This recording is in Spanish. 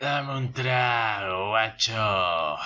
Dame un trago, guacho.